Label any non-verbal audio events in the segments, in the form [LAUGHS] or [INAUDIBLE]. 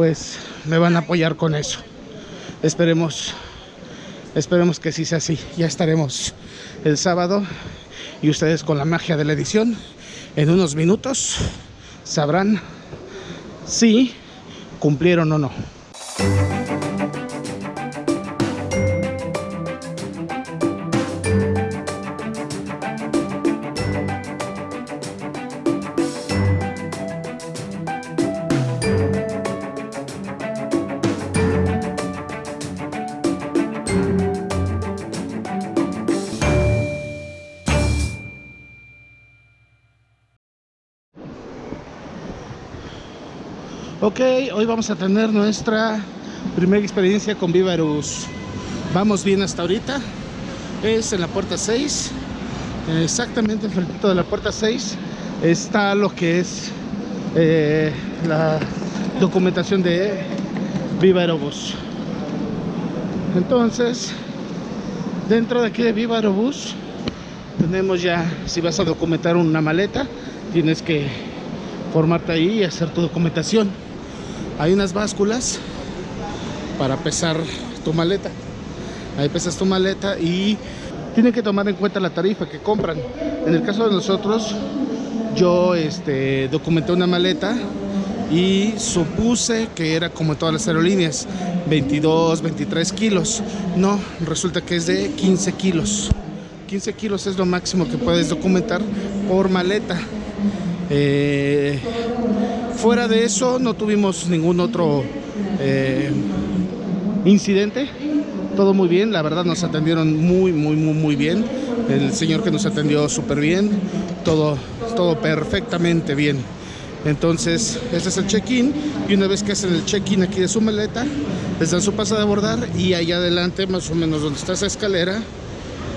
pues me van a apoyar con eso. Esperemos, esperemos que sí sea así. Ya estaremos el sábado y ustedes con la magia de la edición en unos minutos sabrán si cumplieron o no. Hoy vamos a tener nuestra primera experiencia con Vivarus. Vamos bien hasta ahorita. Es en la puerta 6. Exactamente enfrente de la puerta 6 está lo que es eh, la documentación de Viva Aerobús. Entonces, dentro de aquí de Viva Aerobús tenemos ya, si vas a documentar una maleta, tienes que formarte ahí y hacer tu documentación hay unas básculas para pesar tu maleta. Ahí pesas tu maleta y tienen que tomar en cuenta la tarifa que compran. En el caso de nosotros yo este, documenté una maleta y supuse que era como todas las aerolíneas 22, 23 kilos. No, resulta que es de 15 kilos. 15 kilos es lo máximo que puedes documentar por maleta. Eh, fuera de eso no tuvimos ningún otro eh, incidente. Todo muy bien, la verdad nos atendieron muy, muy, muy, muy bien. El señor que nos atendió súper bien, todo, todo perfectamente bien. Entonces, este es el check-in y una vez que hacen el check-in aquí de su maleta, les dan su pasa de abordar y allá adelante, más o menos donde está esa escalera,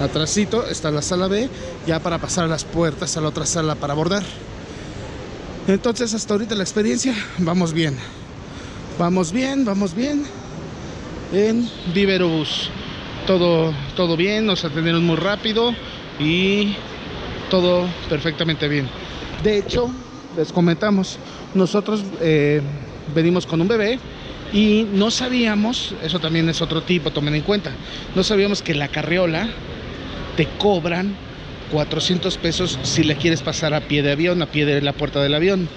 atrásito está la sala B, ya para pasar a las puertas a la otra sala para abordar. Entonces hasta ahorita la experiencia, vamos bien. Vamos bien, vamos bien. En Viverobus. Todo, todo bien, nos atendieron muy rápido y todo perfectamente bien. De hecho, les comentamos, nosotros eh, venimos con un bebé y no sabíamos, eso también es otro tipo, tomen en cuenta, no sabíamos que la carriola te cobran 400 pesos si le quieres pasar a pie de avión, a pie de la puerta del avión.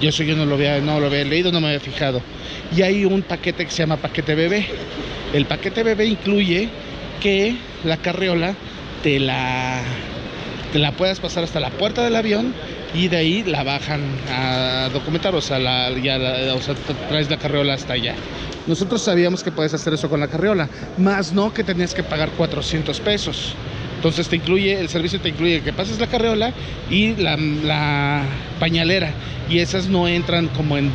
Yo eso yo no lo había, no lo había leído, no me había fijado. Y hay un paquete que se llama paquete bebé. El paquete bebé incluye que la carriola te la, te la puedas pasar hasta la puerta del avión y de ahí la bajan a documentar, o sea, la, ya o sea, traes la carriola hasta allá. Nosotros sabíamos que puedes hacer eso con la carriola, más no que tenías que pagar 400 pesos. Entonces te incluye, el servicio te incluye que pases la carreola y la, pañalera. Y esas no entran como en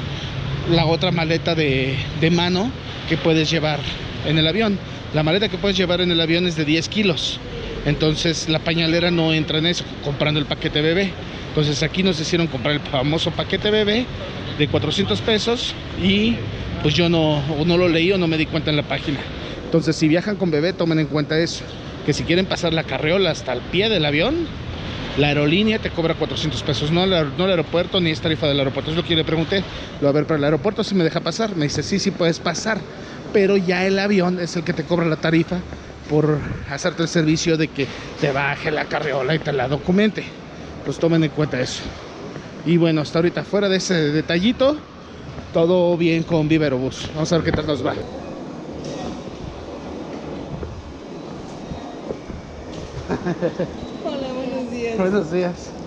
la otra maleta de, mano que puedes llevar en el avión. La maleta que puedes llevar en el avión es de 10 kilos. Entonces la pañalera no entra en eso, comprando el paquete bebé. Entonces aquí nos hicieron comprar el famoso paquete bebé de 400 pesos y pues yo no, no lo leí o no me di cuenta en la página. Entonces si viajan con bebé tomen en cuenta eso que si quieren pasar la carriola hasta el pie del avión, la aerolínea te cobra 400 pesos, no, el aeropuerto ni es tarifa del aeropuerto. Es lo que yo le pregunté. Lo a ver, pero el aeropuerto sí me deja pasar. Me dice, sí, sí puedes pasar, pero ya el avión es el que te cobra la tarifa por hacerte el servicio de que te baje la carriola y te la documente. Pues tomen en cuenta eso. Y bueno, hasta ahorita fuera de ese detallito, todo bien con Viverobus. Vamos a ver qué tal nos va. Hola, buenos días. Buenos días.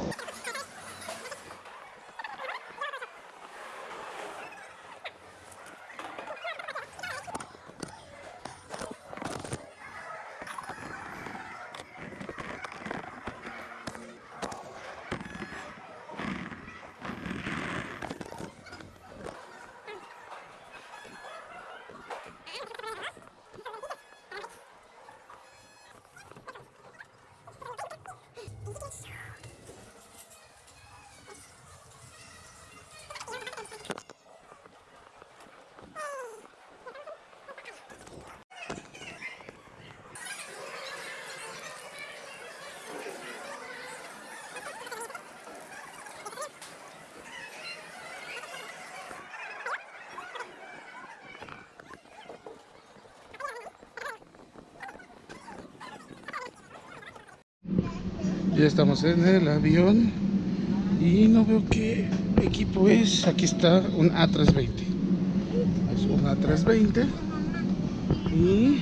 Ya estamos en el avión y no veo qué equipo es. Aquí está un A320. Es un A320 y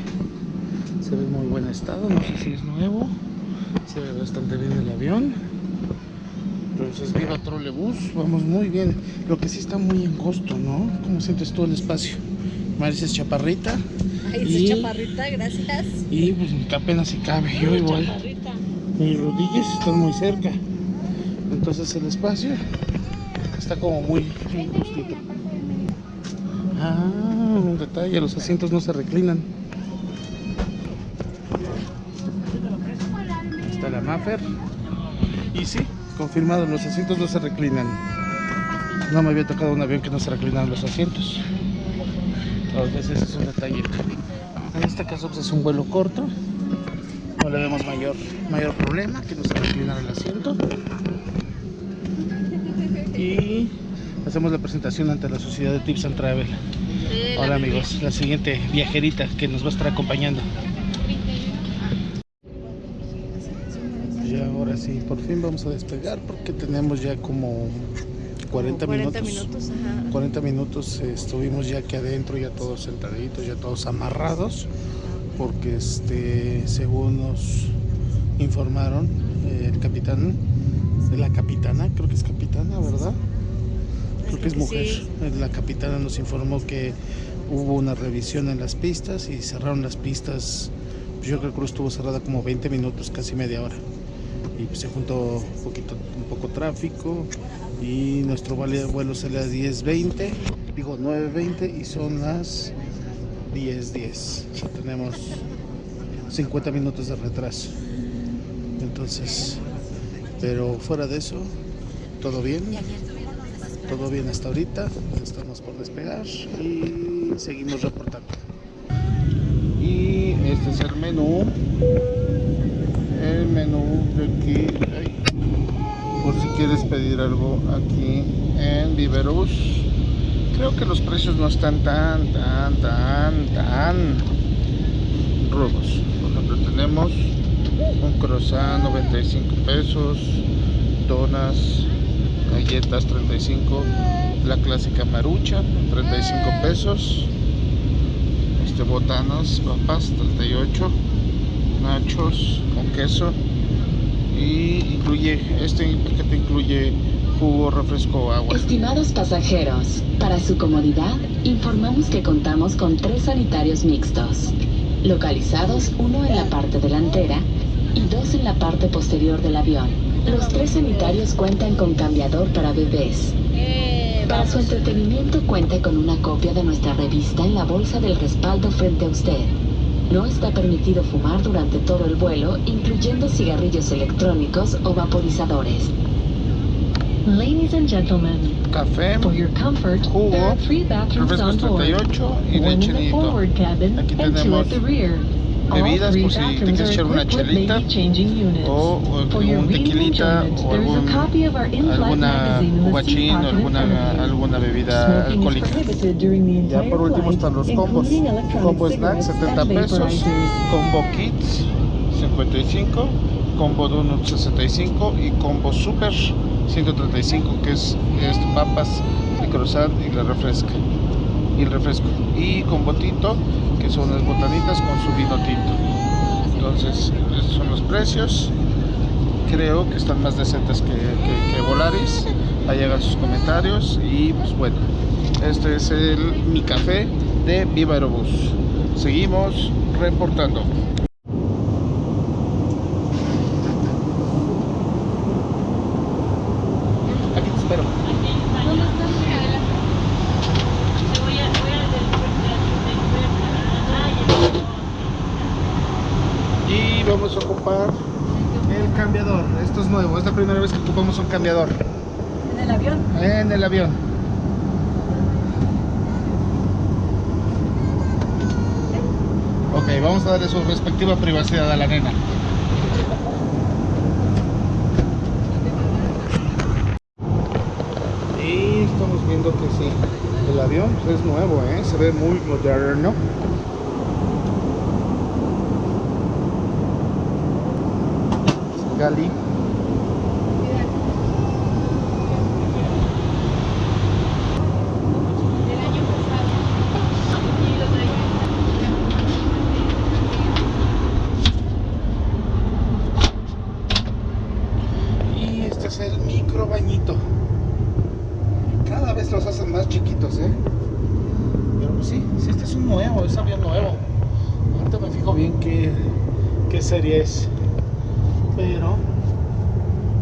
se ve en muy buen estado. No sé si es nuevo. Se ve bastante bien el avión. Entonces, viva Trolebús. Vamos muy bien. Lo que sí está muy angosto, ¿no? Como sientes todo el espacio. Marisa es chaparrita. Ay, Y- chaparrita, gracias. Y pues apenas si cabe. Yo igual. Mis rodillas están muy cerca. Entonces el espacio está como muy, justito. Ah, un detalle, los asientos no se reclinan. Está la Maffer. Y sí, confirmado, los asientos no se reclinan. No me había tocado un avión que no se reclinaban los asientos. Entonces ese es un detalle. En este caso pues, es un vuelo corto. Le vemos mayor, mayor problema que no se reclinara el asiento. Y hacemos la presentación ante la sociedad de Tips and Travel. Hola amigos, la siguiente viajerita que nos va a estar acompañando. Ya ahora sí, por fin vamos a despegar porque tenemos ya como 40, 40 minutos. minutos, ajá. 40 minutos eh, estuvimos ya aquí adentro, ya todos sentaditos, ya todos amarrados, porque este, según nos informaron, eh, el capitán, la capitana, creo que es capitana, ¿verdad? Creo que es mujer. sí. Eh, La capitana nos informó que hubo una revisión en las pistas y cerraron las pistas. pues Yo creo que estuvo cerrada como 20 minutos, casi media hora. Y pues se juntó un poquito, un poco tráfico y nuestro vuelo sale a 10.20, digo 9.20 y son las 10.10. O sea, tenemos 50 minutos de retraso. Entonces, pero fuera de eso, todo bien. Todo bien hasta ahorita, estamos por despegar y seguimos reportando. Y este es el menú. El menú de aquí, por si quieres pedir algo aquí en Viverus. Creo que los precios no están tan, tan, tan, tan rudos. Por ejemplo, tenemos un croissant 95 pesos, donas, galletas 35, la clásica marucha 35 pesos, este botanas, papas 38, nachos con queso y incluye este paquete incluye Estimados pasajeros, para su comodidad, informamos que contamos con tres sanitarios mixtos, localizados uno en la parte delantera y dos en la parte posterior del avión. Los tres sanitarios cuentan con cambiador para bebés. Para su entretenimiento cuenta con una copia de nuestra revista en la bolsa del respaldo frente a usted. No está permitido fumar durante todo el vuelo, incluyendo cigarrillos electrónicos o vaporizadores. Ladies and gentlemen, Café, for your comfort, Jugo, there are three bathrooms refrescos on board. 38 y One in the forward cabin Aquí and two tenemos at the rear. bebidas por si te bathrooms quieres echar una chelita baby changing units. o, o For your un reading tequilita o algún, a copy of our in-flight alguna guachín o alguna, alguna bebida alcohólica. prohibited during the Ya entire por último flight, están los combos. Combo snack cigarettes 70 and pesos, combo kids 55, combo donut 65 y combo super 135 que es, es papas, el croissant y la refresca y el refresco y combo tinto que son las botanitas con su vino tinto. Entonces, esos son los precios. Creo que están más decentes que, que, que Volaris. Ahí hagan sus comentarios. Y pues bueno, este es el mi café de Viva Aerobús. Seguimos reportando. Aquí te espero. Y vamos a ocupar el cambiador. Esto es nuevo, es la primera un cambiador ¿En el avión? en el avión. Ok, vamos a darle su respectiva privacidad a la nena. Y estamos viendo que sí, el avión pues, es nuevo, ¿eh? se ve muy moderno. Gali. chiquitos, ¿eh? Pero pues sí, sí, este es un nuevo, es avión nuevo. Ahorita me fijo bien qué, qué serie es. Pero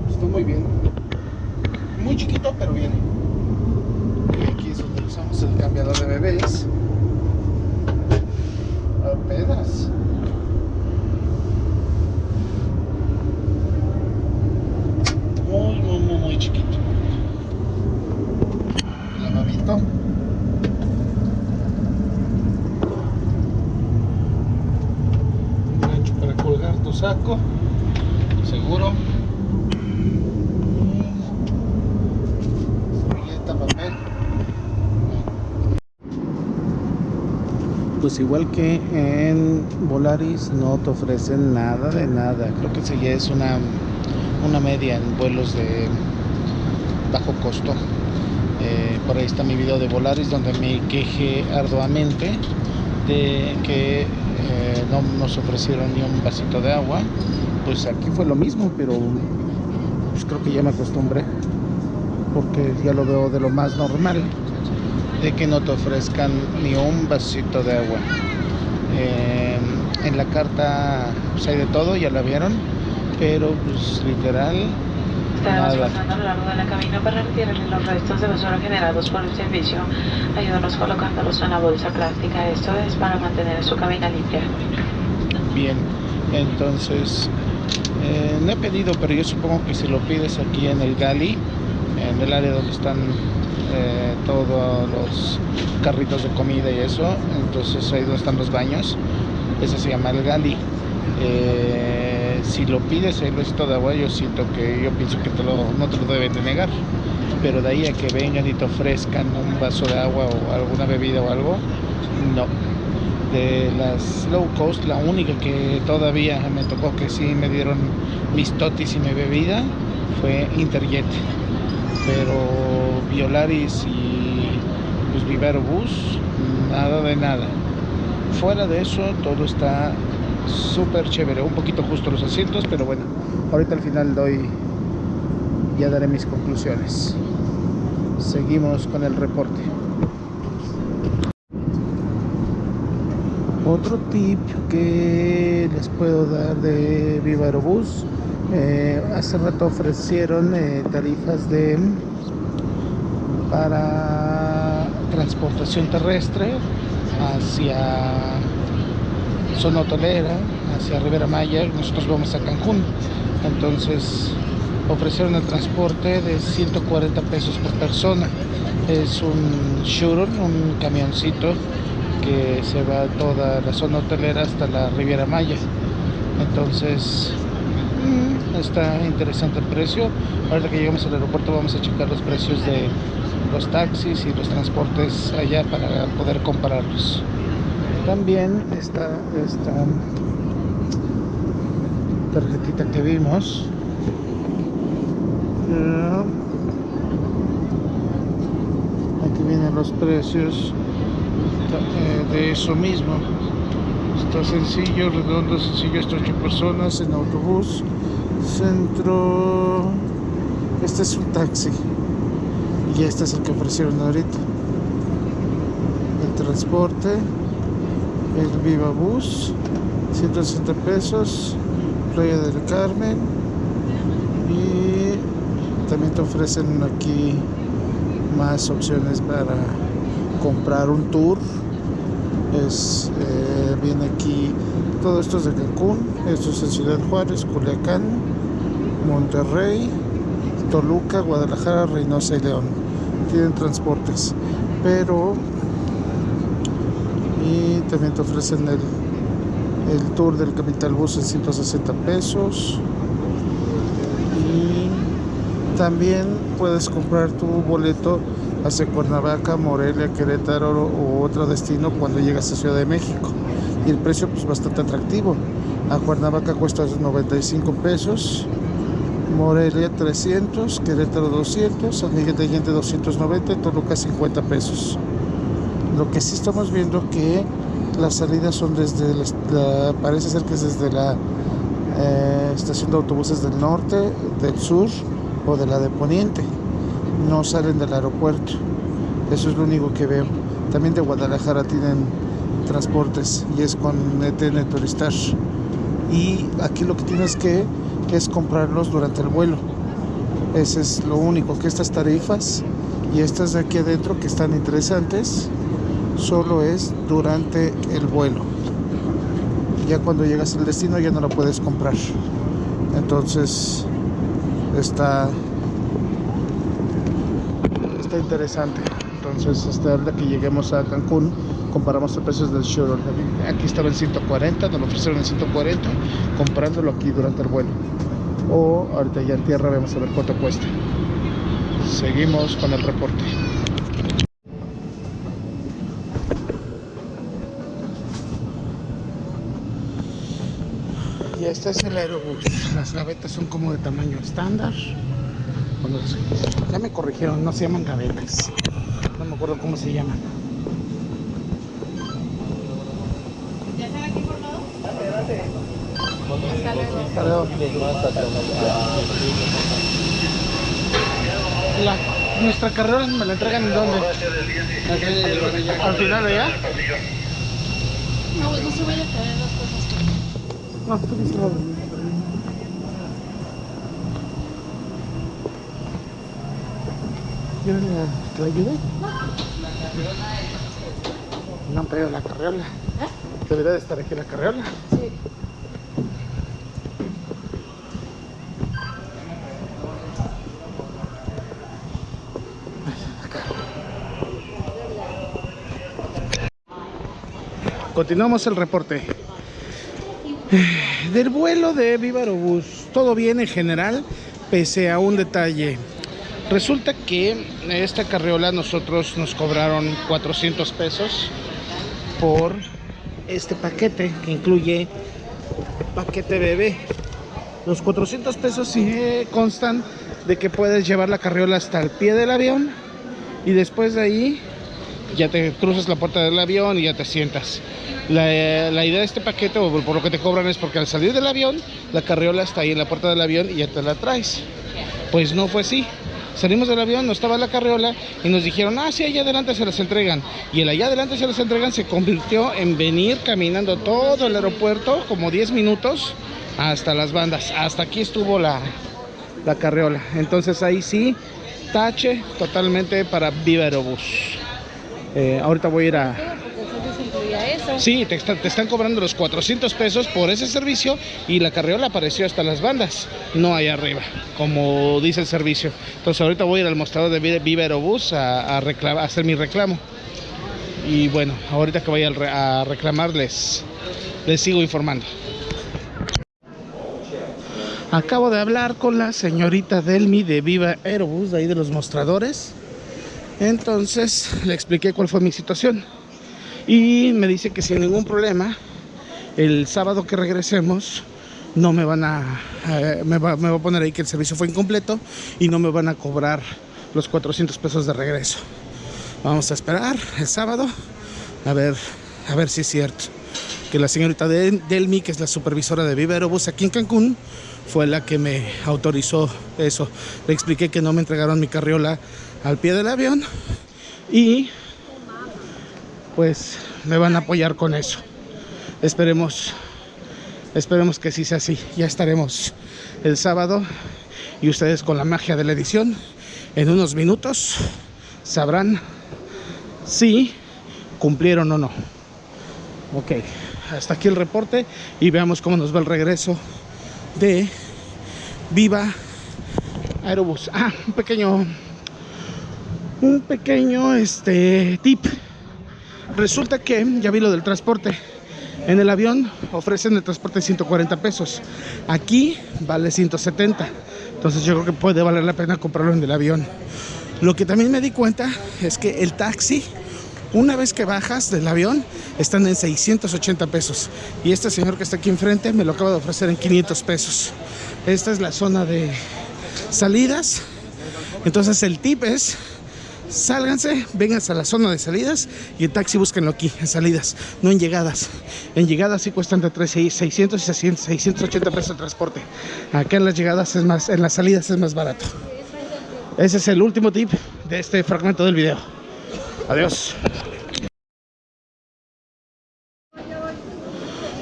está muy bien. Muy chiquito, pero bien. Y aquí es donde usamos el cambiador de bebés. Apenas. Muy, muy, muy, muy chiquito. Lavabito. Gancho para colgar tu saco. Seguro. Y Servilleta, papel. Pues igual que en Volaris no te ofrecen nada de nada. Creo que esa ya es una, una media en vuelos de bajo costo. Por ahí está mi video de Volaris donde me quejé arduamente de que eh, no nos ofrecieron ni un vasito de agua. Pues aquí fue lo mismo, pero pues creo que ya me acostumbré porque ya lo veo de lo más normal de que no te ofrezcan ni un vasito de agua. Eh, en la carta pues, hay de todo, ya la vieron, pero pues literal Estaremos pasando a lo largo de la cabina para retirarle los restos de basura generados por el servicio. Ayúdanos colocándolos en la bolsa plástica. Esto es para mantener su cabina limpia. Bien, entonces eh, no he pedido, pero yo supongo que si lo pides aquí en el Gali, en el área donde están eh, todos los carritos de comida y eso, entonces ahí donde están los baños, ese se llama el Gali. Eh, si lo pides el vasito de agua, yo siento que yo pienso que te lo, no te lo deben de negar, pero de ahí a que vengan y te ofrezcan un vaso de agua o alguna bebida o algo, no de las low cost, la única que todavía me tocó que sí me dieron mis totis y mi bebida fue Interjet. Pero Violaris y pues Vivero Bus, nada de nada. Fuera de eso, todo está súper chévere. Un poquito justo los asientos, pero bueno, ahorita al final doy, ya daré mis conclusiones. Seguimos con el reporte. Otro tip que les puedo dar de Viva Aerobús, eh, hace rato ofrecieron eh, tarifas de para transportación terrestre hacia zona hotelera, hacia Rivera Maya, nosotros vamos a Cancún, entonces ofrecieron el transporte de 140 pesos por persona, es un shuttle, un camioncito que se va toda la zona hotelera hasta la Riviera Maya. Entonces, mm, está interesante el precio. Ahora que lleguemos al aeropuerto vamos a checar los precios de los taxis y los transportes allá para poder compararlos. También está esta tarjetita que vimos. Aquí vienen los precios eh, de eso mismo. Está sencillo, redondo, sencillo, hasta 8 personas en autobús. Centro. Este es un taxi. Y este es el que ofrecieron ahorita. El transporte. El Viva Bus. 160 pesos. Playa del Carmen. Y también te ofrecen aquí más opciones para comprar un tour es eh, viene aquí todo esto es de Cancún esto es en Ciudad Juárez Culiacán Monterrey Toluca Guadalajara Reynosa y León tienen transportes pero también te ofrecen el el tour del Capital Bus en 160 pesos y también puedes comprar tu boleto hacia Cuernavaca, Morelia, Querétaro o otro destino cuando llegas a Ciudad de México. Y el precio pues bastante atractivo. A Cuernavaca cuesta 95 pesos, Morelia 300, Querétaro 200, San Miguel de Allende 290, Toluca 50 pesos. Lo que sí estamos viendo que las salidas son desde la, parece ser que es desde la eh, estación de autobuses del norte, del sur o de la de poniente no salen del aeropuerto. Eso es lo único que veo. También de Guadalajara tienen transportes y es con ETN Turistar. Y aquí lo que tienes que es comprarlos durante el vuelo. Ese es lo único, que estas tarifas y estas de aquí adentro que están interesantes, solo es durante el vuelo. Ya cuando llegas al destino ya no la puedes comprar. Entonces está está interesante. Entonces hasta ahora que lleguemos a Cancún comparamos los precios del shuttle. Aquí estaba en 140, nos lo ofrecieron en 140, comprándolo aquí durante el vuelo. O ahorita ya en tierra vamos a ver cuánto cuesta. Seguimos con el reporte. Este es el aerobús. Las gavetas son como de tamaño estándar. Ya me corrigieron, no se llaman gavetas. No me acuerdo cómo se llaman. ¿Ya están aquí formados? La, nuestra carrera me la entregan en dónde? Al final allá. No, no se vaya a caer las cosas. No. ¿Quieren eh, que la ayude? No han pedido la carriola. Debería de estar aquí la carriola. Sí. Continuamos el reporte. Del vuelo de Viva Aerobús, todo bien en general, pese a un detalle. Resulta que esta carriola nosotros nos cobraron 400 pesos por este paquete que incluye paquete bebé. Los 400 pesos sí eh, constan de que puedes llevar la carriola hasta el pie del avión y después de ahí ya te cruzas la puerta del avión y ya te sientas. La, idea de este paquete, por lo que te cobran, es porque al salir del avión, la carriola está ahí en la puerta del avión y ya te la traes. Pues no fue así. Salimos del avión, no estaba la carriola y nos dijeron, ah, sí, allá adelante se las entregan. Y el allá adelante se las entregan se convirtió en venir caminando todo el aeropuerto, como 10 minutos, hasta las bandas. Hasta aquí estuvo la, la carriola. Entonces ahí sí, tache totalmente para Viva Aerobús. Eh, ahorita voy a ir a. Sí, te, está- te están cobrando los 400 pesos por ese servicio y la carriola apareció hasta las bandas, no ahí arriba, como dice el servicio. Entonces ahorita voy a ir al mostrador de Vi- Viva Aerobús a, a recla- a hacer mi reclamo. Y bueno, ahorita que vaya a reclamar les, les sigo informando. Acabo de hablar con la señorita Delmi de Viva Aerobús, de ahí de los mostradores. Entonces le expliqué cuál fue mi situación. Y me dice que sin ningún problema, el sábado que regresemos, no me van a. eh, me, va, me va a poner ahí que el servicio fue incompleto y no me van a cobrar los 400 pesos de regreso. Vamos a esperar el sábado a ver, a ver si es cierto. Que la señorita Del- Delmi, que es la supervisora de Viva Aerobús aquí en Cancún, fue la que me autorizó eso. Le expliqué que no me entregaron mi carriola al pie del avión y pues me van a apoyar con eso. Esperemos, esperemos que sí sea así. Ya estaremos el sábado y ustedes con la magia de la edición en unos minutos sabrán si cumplieron o no. Ok, hasta aquí el reporte y veamos cómo nos va el regreso de Viva Aerobús. Ah, un pequeño, un pequeño este tip. Resulta que ya vi lo del transporte. En el avión ofrecen el transporte 140 pesos. Aquí vale 170. Entonces yo creo que puede valer la pena comprarlo en el avión. Lo que también me di cuenta es que el taxi, una vez que bajas del avión, están en 680 pesos. Y este señor que está aquí enfrente me lo acaba de ofrecer en 500 pesos. Esta es la zona de salidas. Entonces el tip es Sálganse, vénganse a la zona de salidas y el taxi búsquenlo aquí, en salidas, no en llegadas. En llegadas sí cuestan entre 600 y 600, 680 pesos el transporte. Acá en las llegadas es más, en las salidas es más barato. Ese es el último tip de este fragmento del video. Adiós.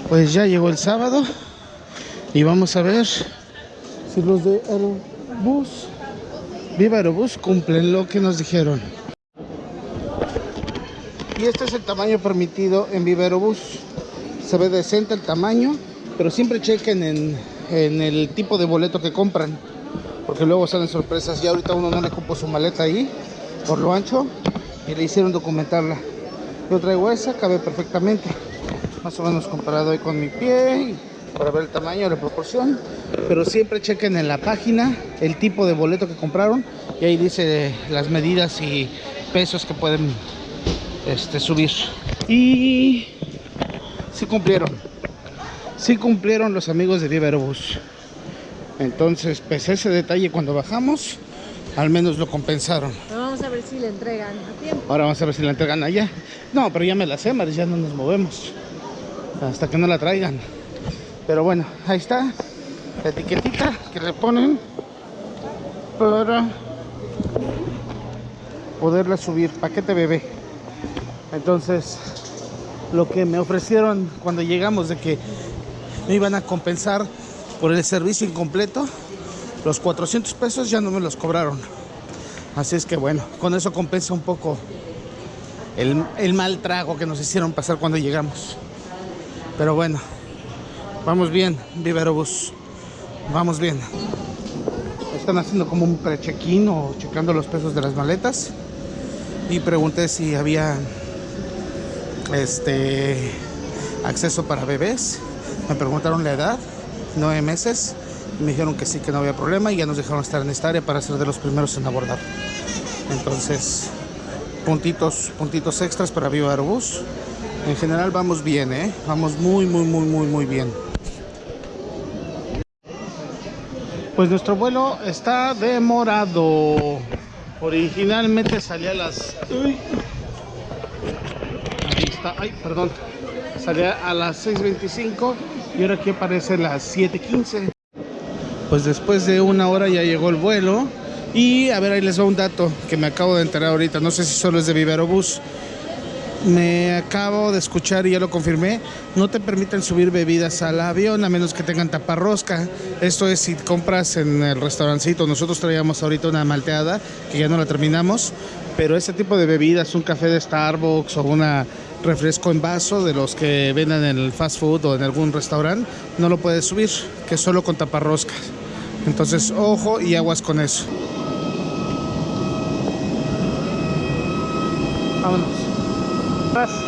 Pues ya llegó el sábado y vamos a ver si los de Aerobús, Viva Aerobús, cumplen lo que nos dijeron. Y este es el tamaño permitido en Viva Aerobús. Se ve decente el tamaño, pero siempre chequen en, en el tipo de boleto que compran, porque luego salen sorpresas. Ya ahorita uno no le cupo su maleta ahí, por lo ancho, y le hicieron documentarla. Yo traigo esa, cabe perfectamente. Más o menos comparado ahí con mi pie para ver el tamaño, la proporción. Pero siempre chequen en la página el tipo de boleto que compraron y ahí dice las medidas y pesos que pueden este, subir. Y sí cumplieron. Sí cumplieron los amigos de Viva Aerobús entonces a ese detalle cuando bajamos al menos lo compensaron Pero vamos a ver si le entregan a tiempo. Ahora vamos a ver si la entregan allá. No, pero ya me la sé, Maris, ya no nos movemos. Hasta que no la traigan. Pero bueno, ahí está. La etiquetita que le ponen para poderla subir. Paquete bebé. Entonces, lo que me ofrecieron cuando llegamos de que me iban a compensar por el servicio incompleto, los 400 pesos ya no me los cobraron. Así es que bueno, con eso compensa un poco el, el mal trago que nos hicieron pasar cuando llegamos. Pero bueno, vamos bien, Viva Aerobús. Vamos bien. Están haciendo como un pre-check-in o checando los pesos de las maletas. Y pregunté si había este acceso para bebés. Me preguntaron la edad, nueve meses. Me dijeron que sí, que no había problema y ya nos dejaron estar en esta área para ser de los primeros en abordar. Entonces, puntitos, puntitos extras para Viva Aerobús. En general vamos bien, ¿eh? Vamos muy, muy, muy, muy, muy bien. Pues nuestro vuelo está demorado. Originalmente salía a las... Uy. Ahí está. Ay, perdón. Salía a las 6.25 y ahora aquí aparece las 7.15. Pues después de una hora ya llegó el vuelo. Y a ver, ahí les va un dato que me acabo de enterar ahorita. No sé si solo es de Viva Aerobús. Me acabo de escuchar y ya lo confirmé. No te permiten subir bebidas al avión a menos que tengan taparrosca. Esto es si compras en el restaurancito. Nosotros traíamos ahorita una malteada que ya no la terminamos. Pero ese tipo de bebidas, un café de Starbucks o una refresco en vaso de los que venden en el fast food o en algún restaurante, no lo puedes subir, que solo con taparrosca. Entonces, ojo y aguas con eso. Vámonos.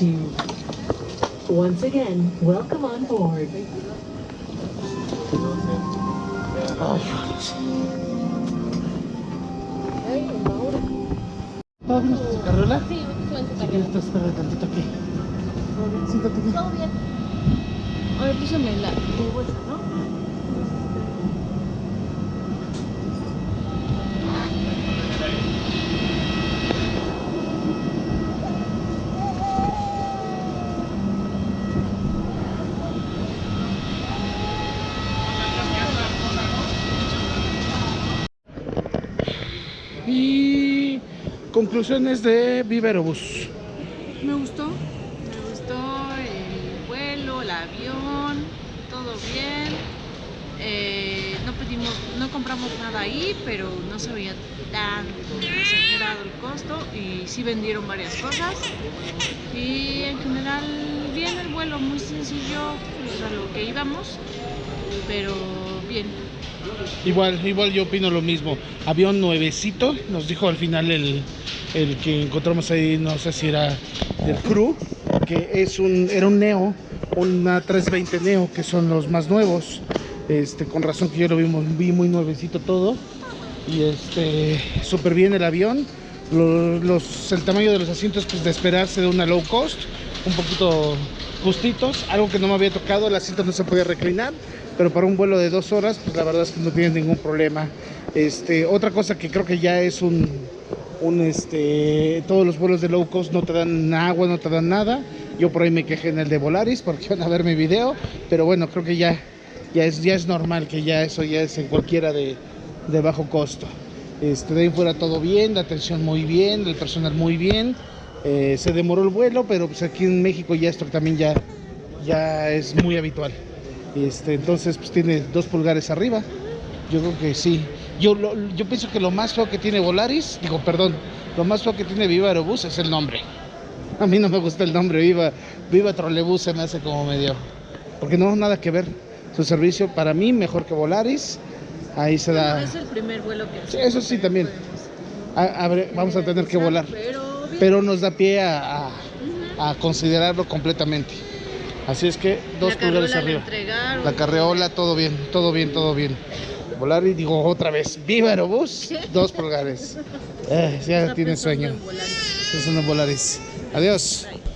Vas. Assist you. Once again, welcome on board. ¿Todo bien en tu carriola? Sí, estoy en su Si carrera. quieres te espero tantito aquí. Siéntate aquí. Todo bien. A ver, písame la tu bolsa, ¿no? Y conclusiones de Viverobús. Me gustó. Me gustó el vuelo, el avión, todo bien. Eh, no pedimos, no compramos nada ahí, pero no se veía tan exagerado el costo y sí vendieron varias cosas. Y en general bien el vuelo, muy sencillo, pues a lo que íbamos, pero bien. Igual, igual yo opino lo mismo. Avión nuevecito, nos dijo al final el, el que encontramos ahí, no sé si era del crew, que es un, era un Neo, una 320 Neo, que son los más nuevos. Este, con razón que yo lo vi, vi muy nuevecito todo. Y este, súper bien el avión. Los, los- el tamaño de los asientos, pues de esperarse de una low cost, un poquito justitos. Algo que no me había tocado, el asiento no se podía reclinar. Pero para un vuelo de dos horas, pues la verdad es que no tienes ningún problema. Este, otra cosa que creo que ya es un, un este, todos los vuelos de low cost no te dan agua, no te dan nada. Yo por ahí me quejé en el de Volaris porque [LAUGHS] van a ver mi video, pero bueno, creo que ya, ya, es, ya es normal que ya eso ya es en cualquiera de, de bajo costo. Este, de ahí fuera todo bien, la atención muy bien, el personal muy bien. Eh, se demoró el vuelo, pero pues aquí en México ya esto también ya, ya es muy habitual. Este, entonces pues tiene dos pulgares arriba. Yo creo que sí. Yo, lo- yo pienso que lo más feo que tiene Volaris, digo, perdón, lo más feo que tiene Viva Aerobús es el nombre. A mí no me gusta el nombre, Viva, Viva Trolebús se me hace como medio. Porque no, nada que ver. Su servicio para mí mejor que Volaris. Ahí se da. Es el primer vuelo que Sí, eso sí también. A- a ver, vamos a tener que volar. Pero, nos da pie a, a- a considerarlo completamente. Así es que dos la pulgares la arriba. entregaron. La carreola, todo bien, todo bien, todo bien. Volar y digo otra vez, viva Aerobús, dos pulgares. [LAUGHS] Eh, ya tiene sueño. una Volaris. Adiós. Bye.